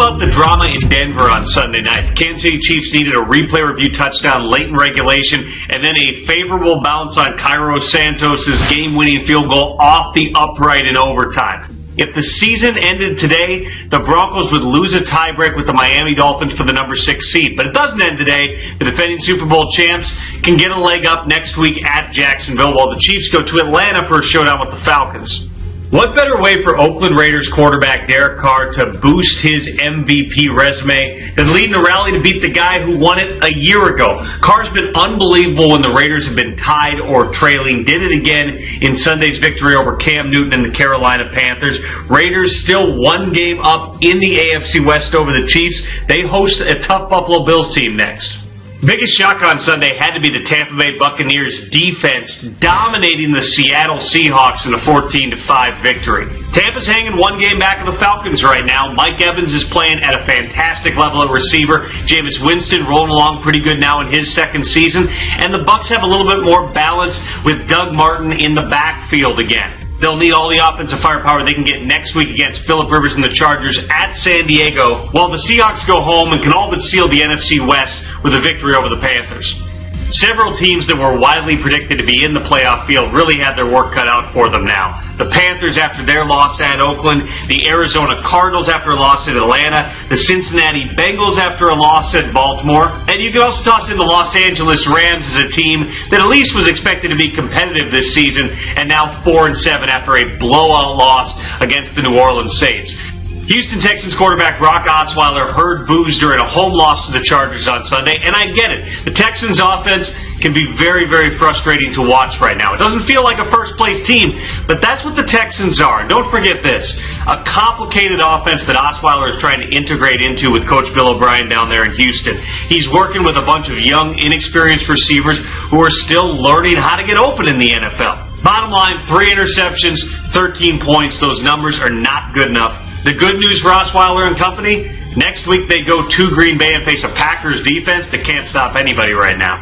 about the drama in Denver on Sunday night? The Kansas City Chiefs needed a replay review touchdown late in regulation, and then a favorable bounce on Cairo Santos' game-winning field goal off the upright in overtime. If the season ended today, the Broncos would lose a tiebreak with the Miami Dolphins for the number six seed. But it doesn't end today. The defending Super Bowl champs can get a leg up next week at Jacksonville while the Chiefs go to Atlanta for a showdown with the Falcons. What better way for Oakland Raiders quarterback Derek Carr to boost his MVP resume than leading the rally to beat the guy who won it a year ago? Carr's been unbelievable when the Raiders have been tied or trailing. Did it again in Sunday's victory over Cam Newton and the Carolina Panthers. Raiders still one game up in the AFC West over the Chiefs. They host a tough Buffalo Bills team next. Biggest shock on Sunday had to be the Tampa Bay Buccaneers defense dominating the Seattle Seahawks in a 14 5 victory. Tampa's hanging one game back of the Falcons right now. Mike Evans is playing at a fantastic level at receiver. Jameis Winston rolling along pretty good now in his second season. And the Bucs have a little bit more balance with Doug Martin in the backfield again. They'll need all the offensive firepower they can get next week against Philip Rivers and the Chargers at San Diego, while the Seahawks go home and can all but seal the NFC West with a victory over the Panthers. Several teams that were widely predicted to be in the playoff field really had their work cut out for them now. The Panthers after their loss at Oakland, the Arizona Cardinals after a loss at Atlanta, the Cincinnati Bengals after a loss at Baltimore, and you can also toss in the Los Angeles Rams as a team that at least was expected to be competitive this season and now 4 and 7 after a blowout loss against the New Orleans Saints. Houston Texans quarterback Brock Osweiler heard boos during a home loss to the Chargers on Sunday, and I get it. The Texans offense can be very, very frustrating to watch right now. It doesn't feel like a first place team, but that's what the Texans are. Don't forget this. A complicated offense that Osweiler is trying to integrate into with Coach Bill O'Brien down there in Houston. He's working with a bunch of young, inexperienced receivers who are still learning how to get open in the NFL. Bottom line, three interceptions, 13 points. Those numbers are not good enough the good news for Osweiler and company, next week they go to Green Bay and face a Packers defense that can't stop anybody right now.